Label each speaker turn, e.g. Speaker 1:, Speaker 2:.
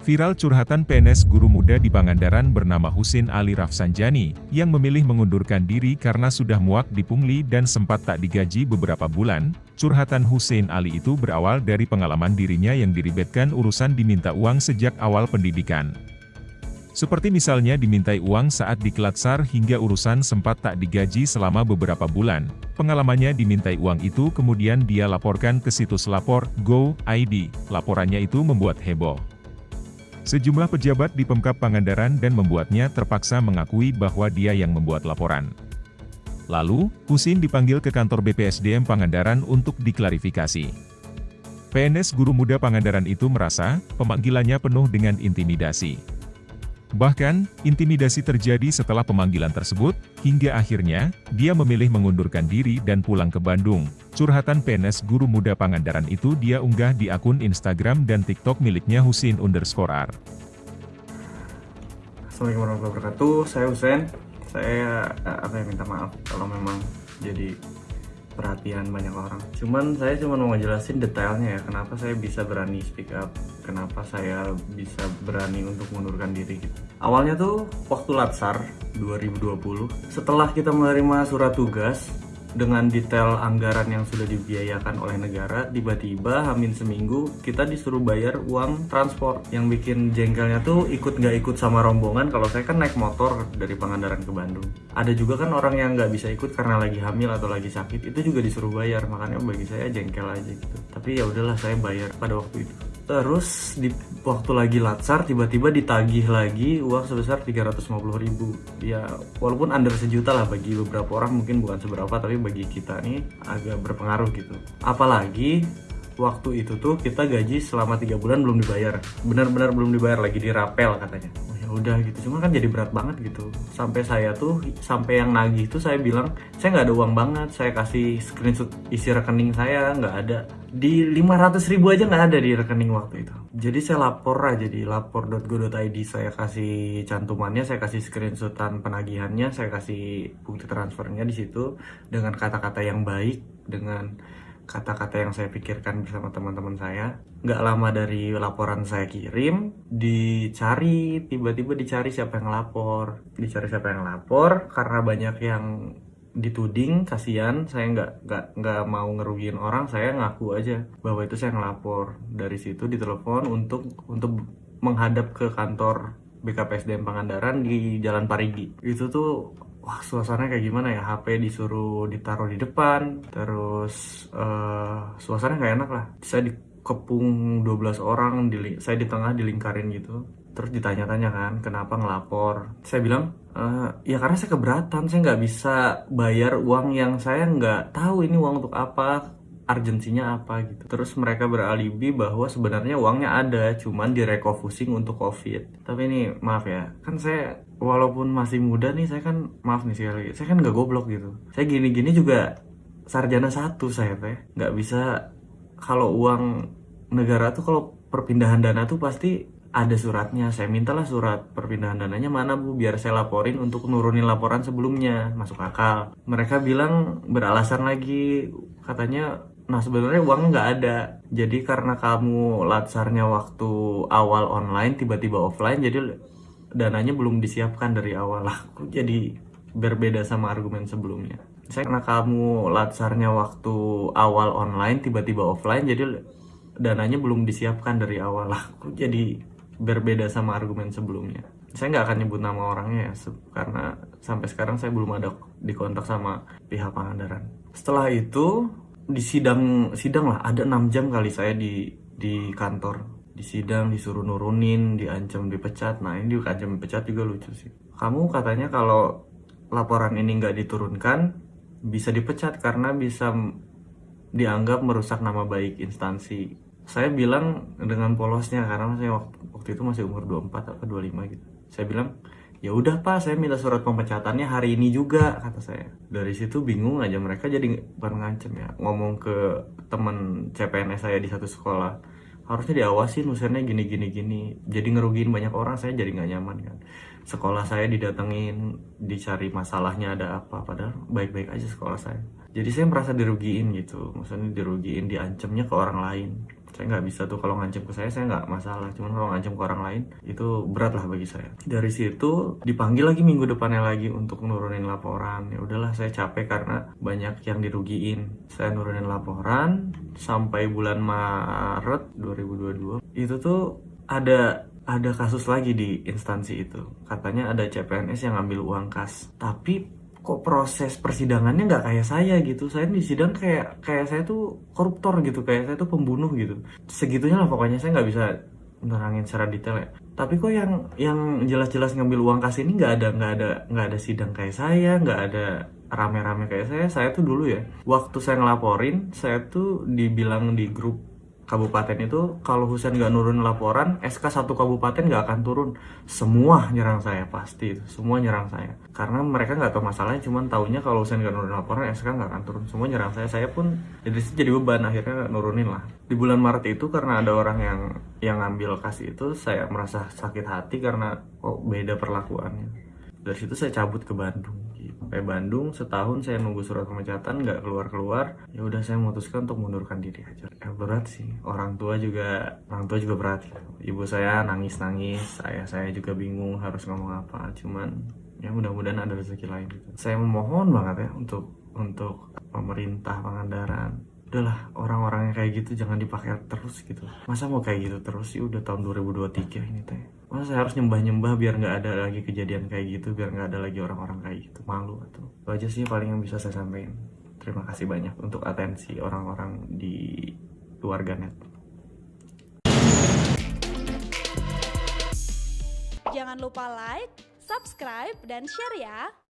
Speaker 1: Viral curhatan PNS guru muda di Pangandaran bernama Husin Ali Rafsanjani, yang memilih mengundurkan diri karena sudah muak dipungli dan sempat tak digaji beberapa bulan. Curhatan Husin Ali itu berawal dari pengalaman dirinya yang diribetkan urusan diminta uang sejak awal pendidikan. Seperti misalnya dimintai uang saat diklatsar hingga urusan sempat tak digaji selama beberapa bulan. Pengalamannya dimintai uang itu kemudian dia laporkan ke situs lapor Go ID. Laporannya itu membuat heboh. Sejumlah pejabat di Pemkap Pangandaran dan membuatnya terpaksa mengakui bahwa dia yang membuat laporan. Lalu, Husin dipanggil ke kantor BPSDM Pangandaran untuk diklarifikasi. PNS Guru Muda Pangandaran itu merasa, pemanggilannya penuh dengan intimidasi. Bahkan, intimidasi terjadi setelah pemanggilan tersebut, hingga akhirnya, dia memilih mengundurkan diri dan pulang ke Bandung. Curhatan PNS Guru Muda Pangandaran itu dia unggah di akun Instagram dan TikTok miliknya Husin underscore R.
Speaker 2: Assalamualaikum warahmatullahi wabarakatuh, saya Husen. Saya eh, apa ya minta maaf kalau memang jadi perhatian banyak orang. Cuman saya cuma mau ngejelasin detailnya ya, kenapa saya bisa berani speak up, kenapa saya bisa berani untuk mengundurkan diri gitu. Awalnya tuh waktu Latsar 2020, setelah kita menerima surat tugas, dengan detail anggaran yang sudah dibiayakan oleh negara tiba-tiba hamin seminggu kita disuruh bayar uang transport. Yang bikin jengkelnya tuh ikut nggak ikut sama rombongan kalau saya kan naik motor dari Pangandaran ke Bandung. Ada juga kan orang yang nggak bisa ikut karena lagi hamil atau lagi sakit itu juga disuruh bayar. Makanya bagi saya jengkel aja gitu. Tapi ya udahlah saya bayar pada waktu itu terus di waktu lagi latsar tiba-tiba ditagih lagi uang sebesar 350 ribu. Ya walaupun under sejuta lah bagi beberapa orang mungkin bukan seberapa tapi bagi kita nih agak berpengaruh gitu. Apalagi waktu itu tuh kita gaji selama tiga bulan belum dibayar. Benar-benar belum dibayar lagi dirapel katanya udah gitu. Cuma kan jadi berat banget gitu. Sampai saya tuh sampai yang nagih tuh saya bilang saya nggak ada uang banget saya kasih screenshot isi rekening saya nggak ada. Di 500 ribu aja nggak ada di rekening waktu itu. Jadi saya lapor aja di lapor.go.id saya kasih cantumannya saya kasih screenshotan penagihannya saya kasih bukti transfernya di situ dengan kata-kata yang baik dengan kata-kata yang saya pikirkan bersama teman-teman saya. Nggak lama dari laporan saya kirim dicari tiba-tiba dicari siapa yang lapor. Dicari siapa yang lapor karena banyak yang dituding kasihan. Saya nggak nggak nggak mau ngerugiin orang saya ngaku aja bahwa itu saya ngelapor. Dari situ ditelepon untuk untuk menghadap ke kantor BKPSDM Pangandaran di Jalan Parigi. Itu tuh wah suasananya kayak gimana ya? HP disuruh ditaruh di depan terus uh, suasana nggak enak lah. Saya dikepung 12 orang di, saya di tengah dilingkarin gitu. Terus ditanya-tanya kan kenapa ngelapor? Saya bilang Uh, ya karena saya keberatan, saya nggak bisa bayar uang yang saya nggak tahu ini uang untuk apa, urgensinya apa gitu. Terus mereka beralibi bahwa sebenarnya uangnya ada, cuman direkofusing untuk COVID. Tapi ini maaf ya, kan saya walaupun masih muda nih, saya kan maaf nih sekali, saya kan nggak goblok gitu. Saya gini-gini juga sarjana satu saya teh, nggak bisa kalau uang negara tuh kalau perpindahan dana tuh pasti ada suratnya saya mintalah surat perpindahan dananya mana bu biar saya laporin untuk nurunin laporan sebelumnya masuk akal mereka bilang beralasan lagi katanya nah sebenarnya uang nggak ada jadi karena kamu latsarnya waktu awal online tiba-tiba offline jadi dananya belum disiapkan dari awal lah jadi berbeda sama argumen sebelumnya saya karena kamu latsarnya waktu awal online tiba-tiba offline jadi dananya belum disiapkan dari awal lah jadi berbeda sama argumen sebelumnya. Saya nggak akan nyebut nama orangnya ya, karena sampai sekarang saya belum ada di kontak sama pihak Pangandaran. Setelah itu di sidang sidang lah. Ada enam jam kali saya di di kantor. Di sidang disuruh nurunin diancam dipecat. Nah ini diancam dipecat juga lucu sih. Kamu katanya kalau laporan ini nggak diturunkan bisa dipecat karena bisa dianggap merusak nama baik instansi. Saya bilang dengan polosnya karena saya waktu, waktu itu masih umur 24 atau 25 gitu. Saya bilang ya udah pak saya minta surat pemecatannya hari ini juga kata saya. Dari situ bingung aja mereka jadi bukan ngancem ya ngomong ke teman CPNS saya di satu sekolah harusnya diawasin Husennya gini gini gini jadi ngerugiin banyak orang saya jadi nggak nyaman kan? Sekolah saya didatengin dicari masalahnya ada apa padahal baik-baik aja sekolah saya jadi saya merasa dirugiin gitu. Maksudnya dirugiin diancamnya ke orang lain. Saya nggak bisa tuh kalau ngancam ke saya saya nggak masalah. Cuman kalau ngancam ke orang lain itu berat lah bagi saya. Dari situ dipanggil lagi minggu depannya lagi untuk nurunin laporan. Ya udahlah saya capek karena banyak yang dirugiin. Saya nurunin laporan sampai bulan Maret 2022 itu tuh ada ada kasus lagi di instansi itu. Katanya ada CPNS yang ngambil uang kas. Tapi kok proses persidangannya nggak kayak saya gitu? Saya di sidang kayak kayak saya tuh koruptor gitu kayak saya tuh pembunuh gitu. Segitunya lah pokoknya saya nggak bisa nerangin secara detail ya. Tapi kok yang yang jelas-jelas ngambil uang kas ini nggak ada nggak ada nggak ada sidang kayak saya nggak ada rame-rame kayak saya. Saya tuh dulu ya waktu saya ngelaporin saya tuh dibilang di grup kabupaten itu kalau Husen nggak nurun laporan SK satu kabupaten nggak akan turun. Semua nyerang saya pasti. Itu semua nyerang saya. Karena mereka nggak tahu masalahnya cuman taunya kalau Husen nggak nurun laporan SK nggak akan turun. Semua nyerang saya. Saya pun jadi jadi beban akhirnya nurunin lah. Di bulan Maret itu karena ada orang yang yang ngambil kasih itu saya merasa sakit hati karena kok beda perlakuannya. Dari situ saya cabut ke Bandung sampai Bandung setahun saya nunggu surat pemecatan nggak keluar keluar ya udah saya memutuskan untuk mundurkan diri aja. Ya, berat sih. Orang tua juga orang tua juga berat. Ibu saya nangis nangis saya saya juga bingung harus ngomong apa. Cuman ya mudah-mudahan ada rezeki lain. Gitu saya memohon banget ya untuk untuk pemerintah Pangandaran udahlah orang-orang yang kayak gitu jangan dipakai terus gitu. Masa mau kayak gitu terus sih? Udah tahun 2023 ini teh. Masa saya harus nyembah-nyembah biar nggak ada lagi kejadian kayak gitu biar nggak ada lagi orang-orang kayak gitu? Malu atau? Itu aja sih paling yang bisa saya sampaikan. Terima kasih banyak untuk atensi orang-orang di keluarga net
Speaker 3: Jangan lupa like, subscribe, dan share ya.